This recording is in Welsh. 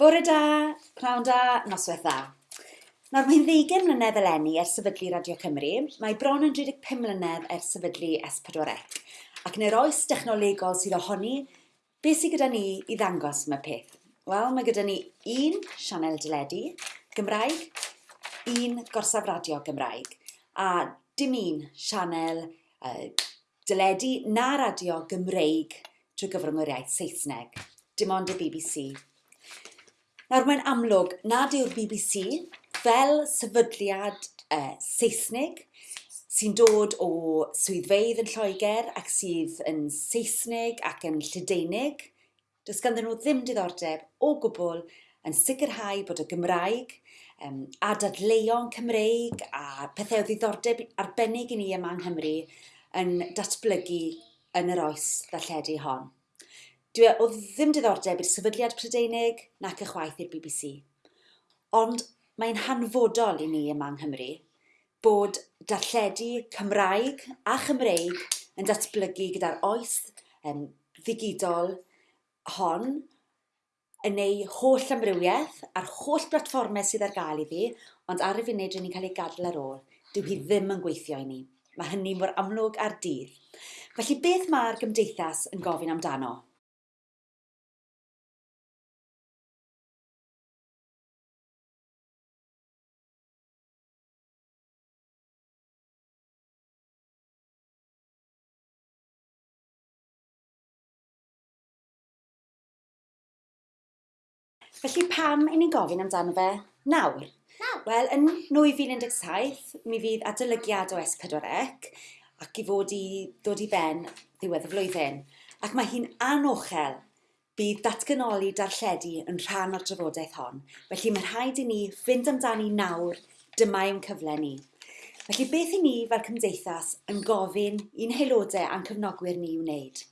Bore da, pnawn da, noswaith dda. Nawr mae'n ddeugen mlynedd eleni ers sefydlu Radio Cymru, mae bron yn 35 mlynedd ers sefydlu S4C. E. Ac yn yr oes dechnolegol sydd ohoni, beth sydd gyda ni i ddangos yma peth? Wel, mae gyda ni un sianel dyledu Gymraeg, un gorsaf radio Gymraeg, a dim un sianel uh, dyledu na radio Gymreig trwy gyfrwng yr iaith Saesneg, dim ond y BBC. Nawr mae'n amlwg nad yw'r BBC fel sefydliad e, uh, Saesnig sy'n dod o swyddfeidd yn Lloegr ac sydd yn Saesnig ac yn Lledaenig. Does ganddyn nhw ddim diddordeb o gwbl yn sicrhau bod y Gymraeg um, a dadleuon Cymreig a pethau o ddiddordeb arbennig i ni yma yng Nghymru yn datblygu yn yr oes ddalledu hon. Dwi e- o ddim diddordeb i'r sefydliad Prydeinig nac y chwaith i'r BBC. Ond mae'n hanfodol i ni yma yng Nghymru bod darlledu Cymraeg a Chymreig yn datblygu gyda'r oes um, ddigidol hon yn ei holl amrywiaeth a'r holl blatfformau sydd ar gael iddi, ond ar y funud rydyn ni'n cael ei gadw ar ôl. Dyw hi ddim yn gweithio i ni. Mae hynny mor amlwg ar dydd. Felly beth mae'r gymdeithas yn gofyn amdano? Felly pam i ni'n gofyn amdano fe nawr? nawr. Wel, yn 2017, mi fydd adolygiad o S4C ac i fod i ddod i ben ddiwedd y flwyddyn. Ac mae hi'n anochel bydd datganoli darlledu yn rhan o'r drafodaeth hon. Felly mae'n rhaid i ni fynd amdani nawr, dyma yw'n cyfle ni. Felly beth i ni fel cymdeithas yn gofyn i'n heilodau a'n cyfnogwyr ni wneud?